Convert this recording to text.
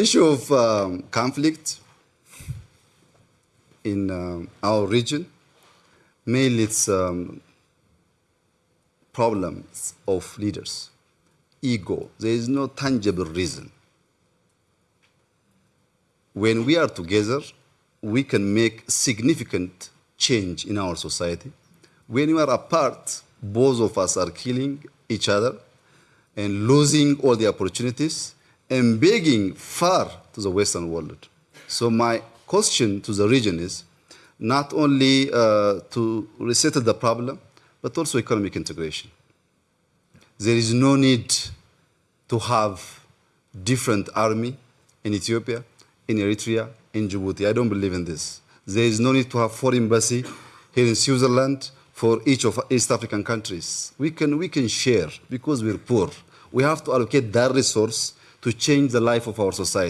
issue of um, conflict in um, our region, mainly it's um, problems of leaders, ego. There is no tangible reason. When we are together, we can make significant change in our society. When we are apart, both of us are killing each other and losing all the opportunities and begging far to the Western world. So my question to the region is not only uh, to resettle the problem, but also economic integration. There is no need to have different army in Ethiopia, in Eritrea, in Djibouti. I don't believe in this. There is no need to have foreign embassy here in Switzerland for each of East African countries. We can, we can share because we're poor. We have to allocate that resource to change the life of our society.